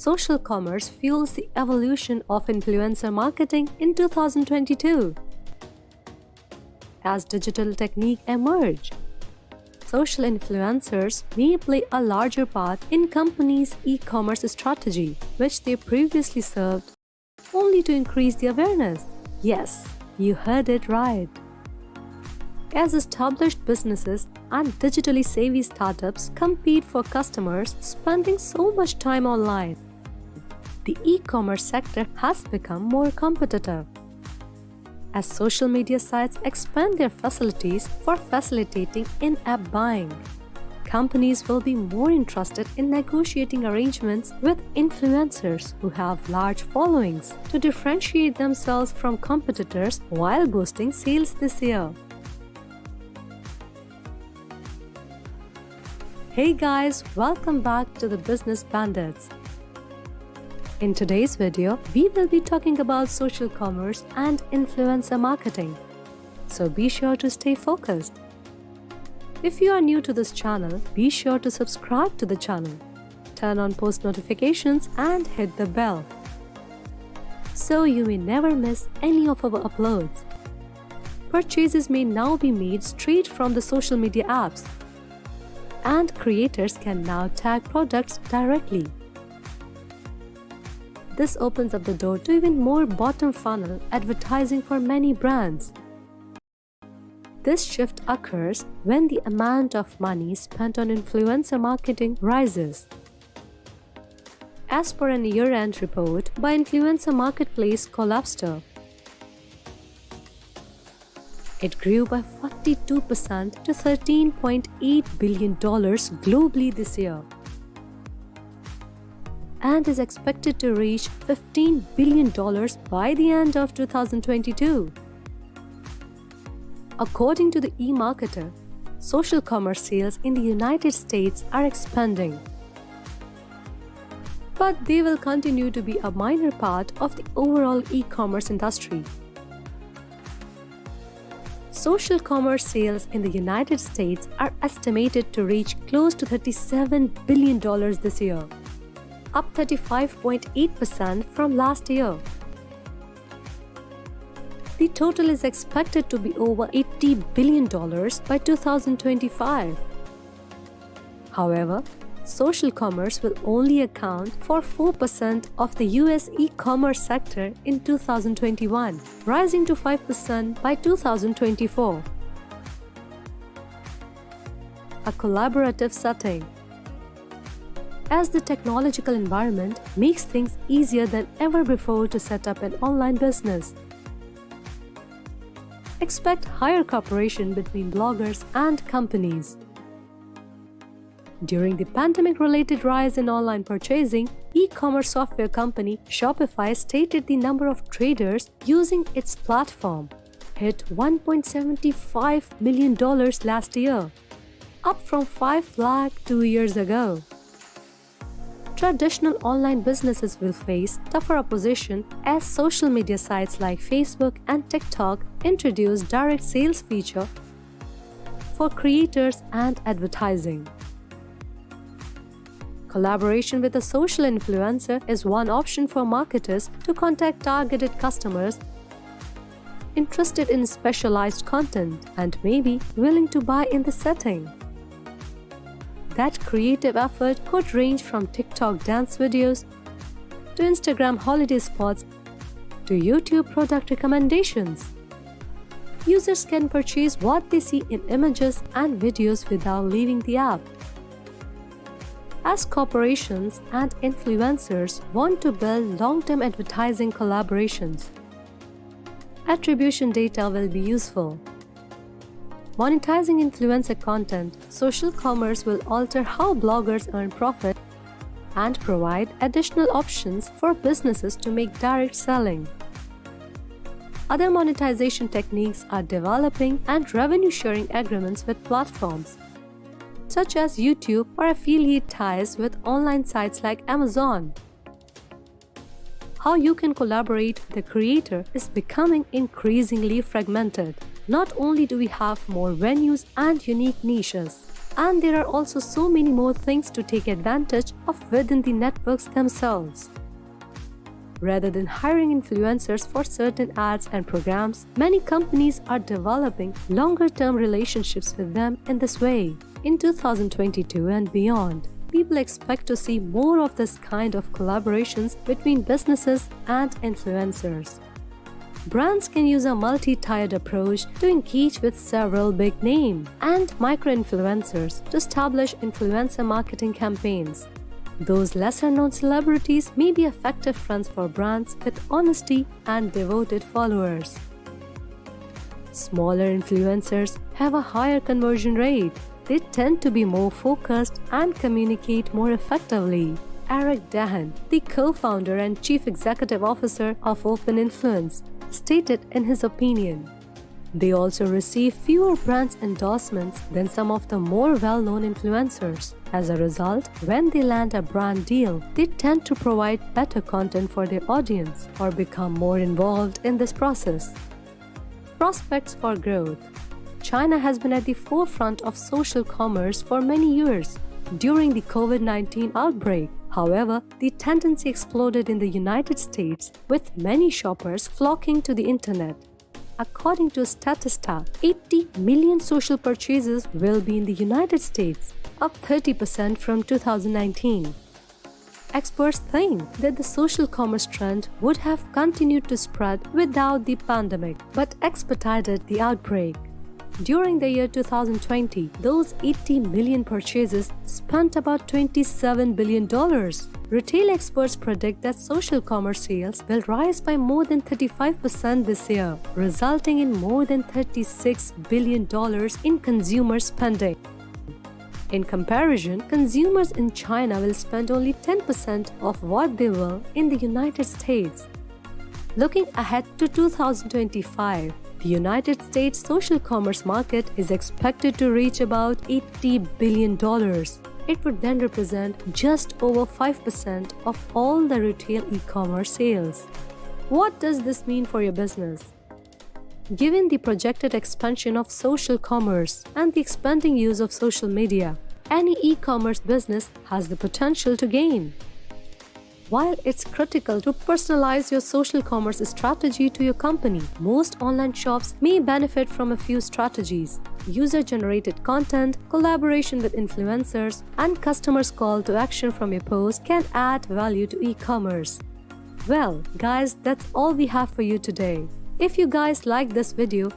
social commerce fuels the evolution of influencer marketing in 2022. As digital techniques emerge, social influencers may play a larger part in companies' e-commerce strategy, which they previously served only to increase the awareness. Yes, you heard it right. As established businesses and digitally savvy startups compete for customers spending so much time online, the e-commerce sector has become more competitive. As social media sites expand their facilities for facilitating in-app buying, companies will be more interested in negotiating arrangements with influencers who have large followings to differentiate themselves from competitors while boosting sales this year. Hey guys, welcome back to the Business Bandits. In today's video, we will be talking about social commerce and influencer marketing. So be sure to stay focused. If you are new to this channel, be sure to subscribe to the channel, turn on post notifications and hit the bell so you may never miss any of our uploads. Purchases may now be made straight from the social media apps and creators can now tag products directly. This opens up the door to even more bottom funnel advertising for many brands. This shift occurs when the amount of money spent on influencer marketing rises. As per an year-end report by influencer marketplace Collabstr, it grew by 42% to $13.8 billion globally this year and is expected to reach $15 billion by the end of 2022. According to the eMarketer, social commerce sales in the United States are expanding. But they will continue to be a minor part of the overall e-commerce industry. Social commerce sales in the United States are estimated to reach close to $37 billion this year, up 35.8% from last year. The total is expected to be over $80 billion by 2025. However, social commerce will only account for 4% of the US e-commerce sector in 2021, rising to 5% by 2024. A collaborative setting as the technological environment makes things easier than ever before to set up an online business. Expect higher cooperation between bloggers and companies. During the pandemic-related rise in online purchasing, e-commerce software company Shopify stated the number of traders using its platform hit $1.75 million last year, up from 5 lakh two years ago. Traditional online businesses will face tougher opposition as social media sites like Facebook and TikTok introduce direct sales feature for creators and advertising. Collaboration with a social influencer is one option for marketers to contact targeted customers interested in specialized content and maybe willing to buy in the setting. That creative effort could range from TikTok dance videos to Instagram holiday spots to YouTube product recommendations. Users can purchase what they see in images and videos without leaving the app as corporations and influencers want to build long-term advertising collaborations. Attribution data will be useful. Monetizing influencer content, social commerce will alter how bloggers earn profit and provide additional options for businesses to make direct selling. Other monetization techniques are developing and revenue sharing agreements with platforms such as YouTube or affiliate ties with online sites like Amazon. How you can collaborate with the creator is becoming increasingly fragmented. Not only do we have more venues and unique niches, and there are also so many more things to take advantage of within the networks themselves. Rather than hiring influencers for certain ads and programs, many companies are developing longer-term relationships with them in this way. In 2022 and beyond, people expect to see more of this kind of collaborations between businesses and influencers. Brands can use a multi-tiered approach to engage with several big name and micro-influencers to establish influencer marketing campaigns. Those lesser-known celebrities may be effective friends for brands with honesty and devoted followers. Smaller influencers have a higher conversion rate. They tend to be more focused and communicate more effectively. Eric Dahan, the co-founder and chief executive officer of Open Influence, stated in his opinion. They also receive fewer brands endorsements than some of the more well-known influencers. As a result, when they land a brand deal, they tend to provide better content for their audience or become more involved in this process. Prospects for growth China has been at the forefront of social commerce for many years. During the COVID-19 outbreak, however, the tendency exploded in the United States, with many shoppers flocking to the internet according to Statista, 80 million social purchases will be in the United States, up 30% from 2019. Experts think that the social commerce trend would have continued to spread without the pandemic, but expedited the outbreak. During the year 2020, those 80 million purchases spent about $27 billion. Retail experts predict that social commerce sales will rise by more than 35% this year, resulting in more than $36 billion in consumer spending. In comparison, consumers in China will spend only 10% of what they will in the United States. Looking ahead to 2025, the United States social commerce market is expected to reach about $80 billion. It would then represent just over 5% of all the retail e-commerce sales. What does this mean for your business? Given the projected expansion of social commerce and the expanding use of social media, any e-commerce business has the potential to gain. While it's critical to personalize your social commerce strategy to your company, most online shops may benefit from a few strategies. User-generated content, collaboration with influencers, and customers' call to action from your post can add value to e-commerce. Well, guys, that's all we have for you today. If you guys like this video,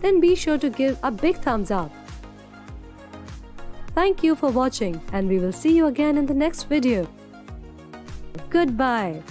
then be sure to give a big thumbs up. Thank you for watching and we will see you again in the next video. Goodbye.